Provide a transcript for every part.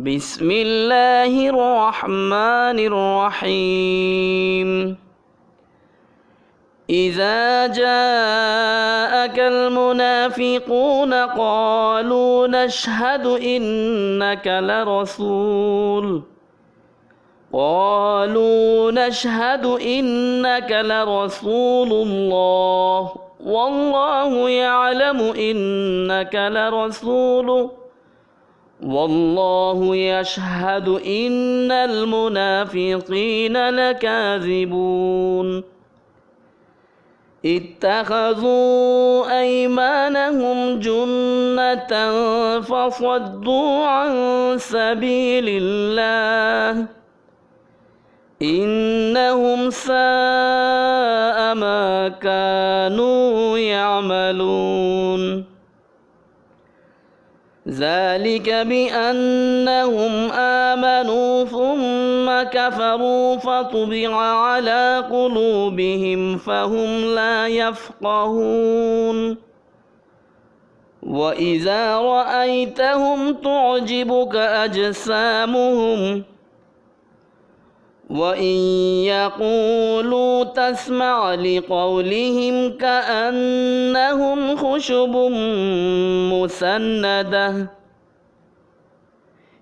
بسم الله الرحمن الرحيم. إذا جاءك المنافقون قالوا نشهد إنك لرسول. قالوا نشهد إنك لرسول الله. والله يعلم إنك لرسوله. والله يشهد إن المنافقين لكاذبون. اتخذوا أيمانهم جنة فصدوا عن سبيل الله. إنهم ساء ما كانوا يعملون. ذلك بأنهم آمنوا ثم كفروا فطبع على قلوبهم فهم لا يفقهون. وإذا رأيتهم تعجبك أجسامهم وإن يقولوا تسمع لقولهم كأنهم خشب مسندة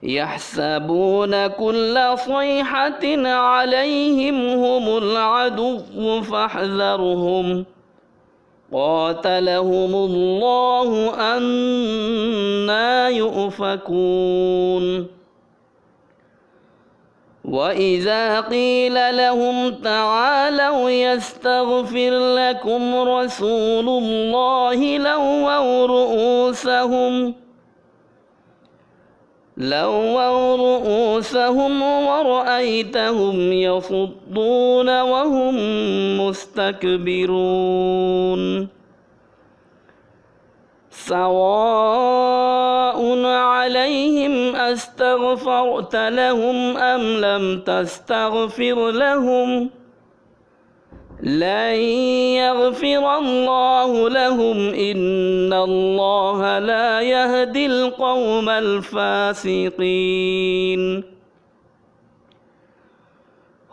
يحسبون كل صيحة عليهم هم العدو فاحذرهم قاتلهم الله أنا يؤفكون وإذا قيل لهم تعالوا يستغفر لكم رسول الله لووا رؤوسهم لووا رؤوسهم ورأيتهم يصدون وهم مستكبرون سواء أستغفرت لهم أم لم تستغفر لهم لن يغفر الله لهم إن الله لا يهدي القوم الفاسقين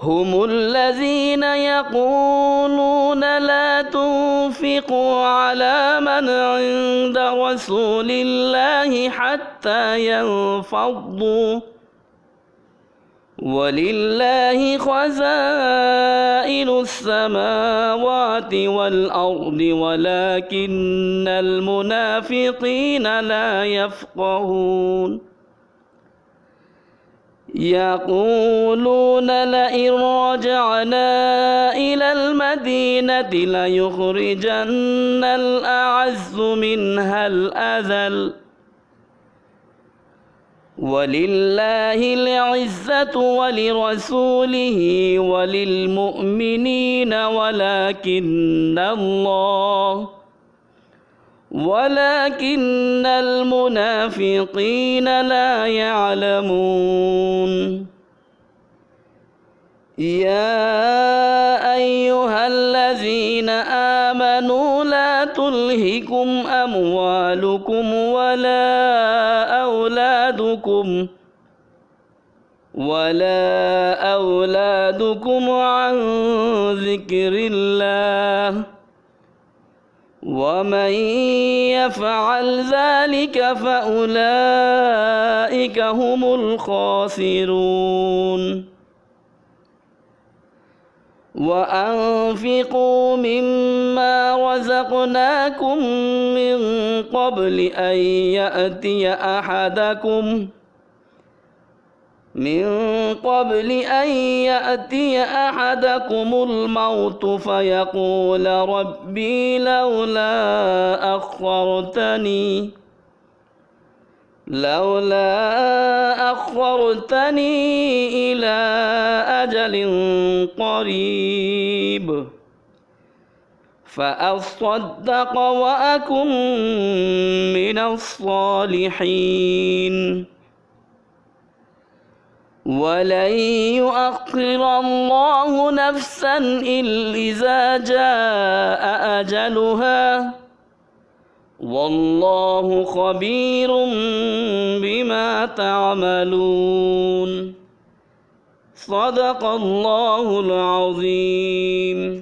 هم الذين يقولون لا تنفقوا على من عند رسول الله حتى ينفضوا. ولله خزائن السماوات والأرض ولكن المنافقين لا يفقهون. يقولون لئن رجعنا إلى المدينة ليخرجن الأعز منها الأذل. ولله العزة ولرسوله وللمؤمنين ولكن الله ولكن المنافقين لا يعلمون. يا أيها الذين آمنوا لا تلهكم أموالكم ولا أولادكم ولا أولادكم عن ذكر الله. ومن يفعل ذلك فأولئك هم الخاسرون وأنفقوا مما رزقناكم من قبل أن يأتي أحدكم من قبل أن يأتي أحدكم الموت فيقول ربي لولا أخرتني لولا أخرتني إلى أجل قريب. فأصدق وأكن من الصالحين. ولن يؤخر الله نفسا إذا جاء أجلها. والله خبير بما تعملون. صدق الله العظيم.